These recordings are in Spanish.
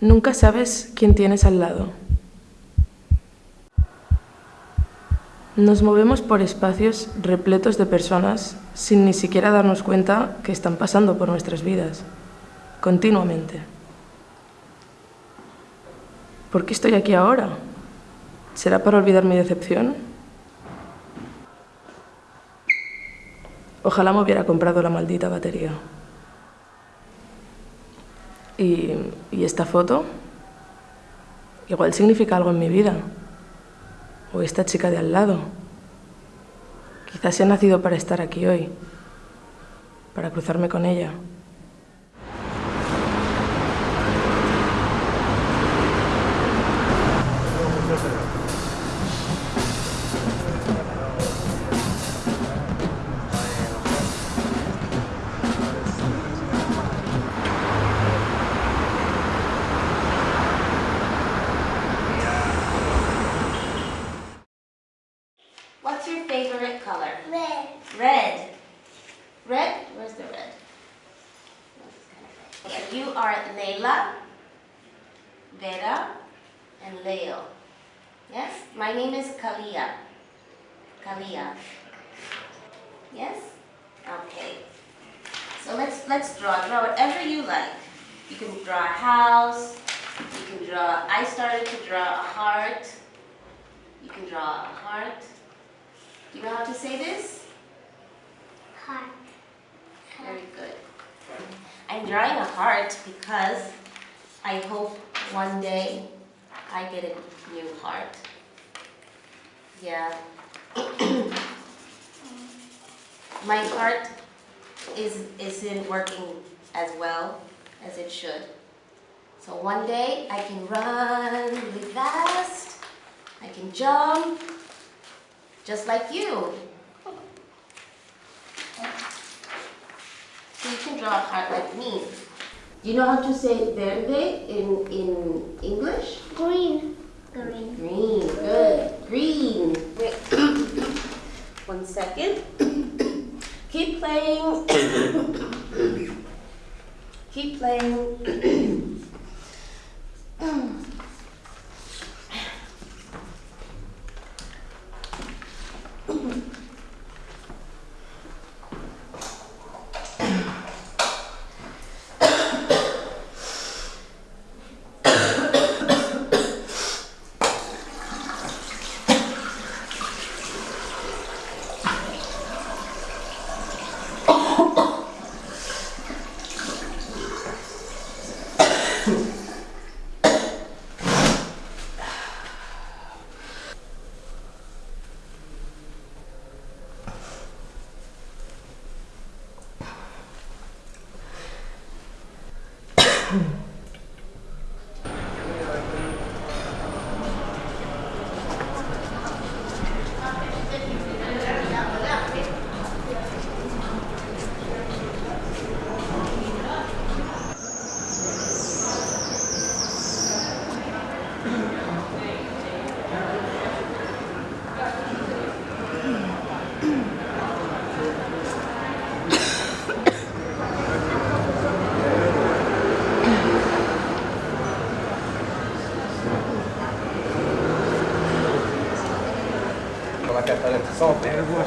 Nunca sabes quién tienes al lado. Nos movemos por espacios repletos de personas sin ni siquiera darnos cuenta que están pasando por nuestras vidas, continuamente. ¿Por qué estoy aquí ahora? ¿Será para olvidar mi decepción? Ojalá me hubiera comprado la maldita batería. ¿Y, esta foto? Igual significa algo en mi vida. O esta chica de al lado. Quizás he nacido para estar aquí hoy, para cruzarme con ella. Red? Where's the red? Okay, You are Leila, Vera, and Leo. Yes? My name is Kalia. Kalia. Yes? Okay. So let's let's draw. Draw whatever you like. You can draw a house. You can draw. I started to draw a heart. You can draw a heart. Do you know how to say this? Heart. Very good. I'm drawing a heart because I hope one day I get a new heart. Yeah. My heart is isn't working as well as it should. So one day I can run really fast. I can jump just like you. So you can draw a heart like me. Do you know how to say verde in, in English? Green. Green. Green, good. Green. Wait. One second. Keep playing. Keep playing. Tchau.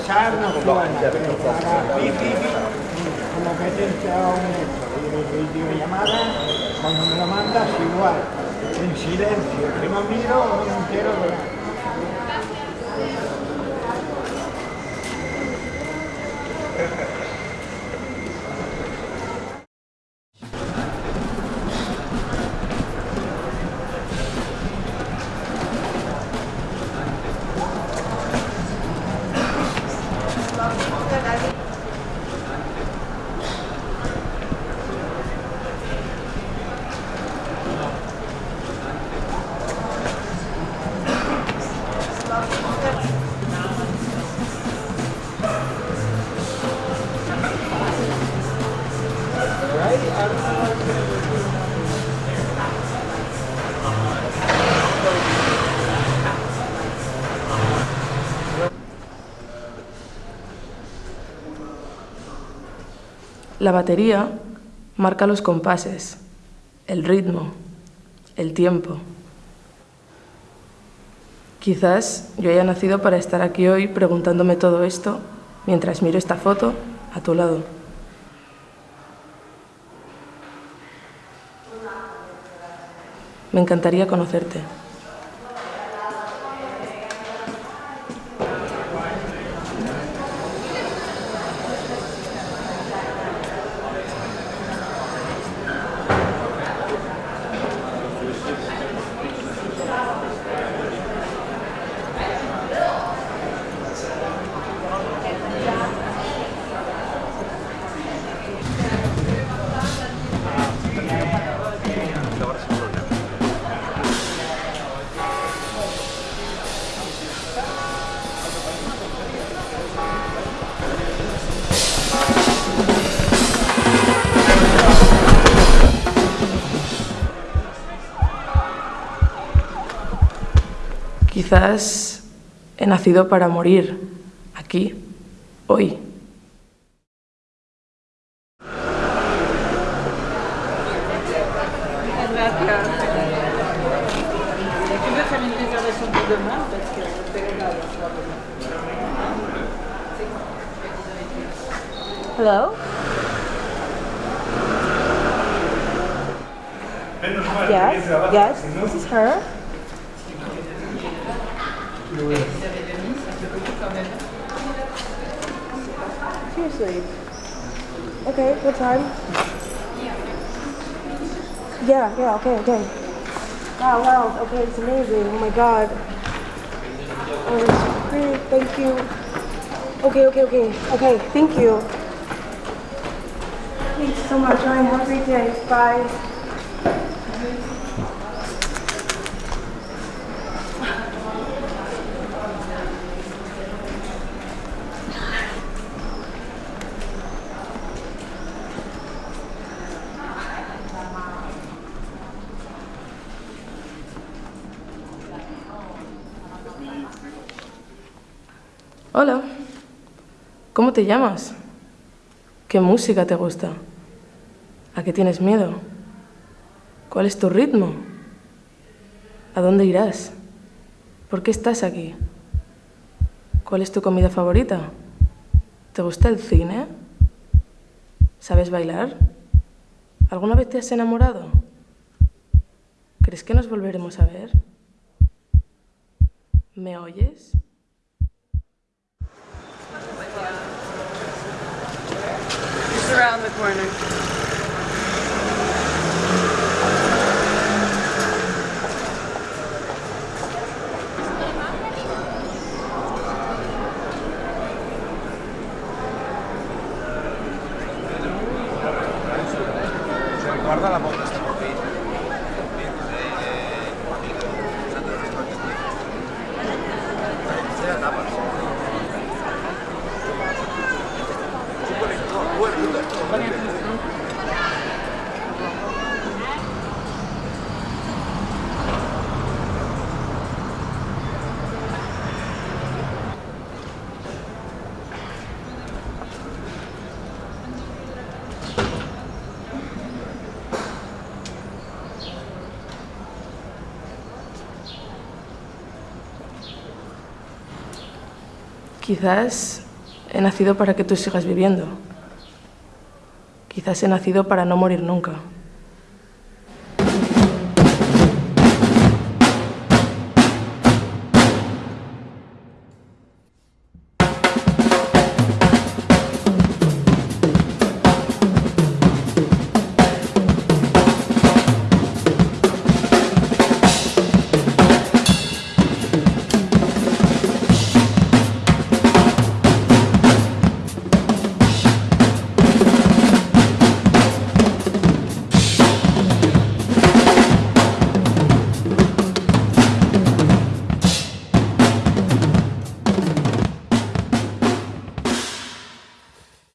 Pero para Pipi, como que te entra un videollamada, cuando me lo mandas igual, en silencio, no miro no me entero La batería marca los compases, el ritmo, el tiempo. Quizás yo haya nacido para estar aquí hoy preguntándome todo esto mientras miro esta foto a tu lado. Me encantaría conocerte. Quizás he nacido para morir aquí, hoy. Hello? Yes, yes, this is her. Seriously. Okay, what time? Yeah, yeah, okay, okay. Wow, wow, okay, it's amazing. Oh my god. Oh, it's great, thank you. Okay, okay, okay, okay, thank you. Thanks so much. All right, have a great day. Bye. Hola, ¿cómo te llamas? ¿Qué música te gusta? ¿A qué tienes miedo? ¿Cuál es tu ritmo? ¿A dónde irás? ¿Por qué estás aquí? ¿Cuál es tu comida favorita? ¿Te gusta el cine? ¿Sabes bailar? ¿Alguna vez te has enamorado? ¿Crees que nos volveremos a ver? ¿Me oyes? Around the corner. Quizás he nacido para que tú sigas viviendo. Quizás he nacido para no morir nunca.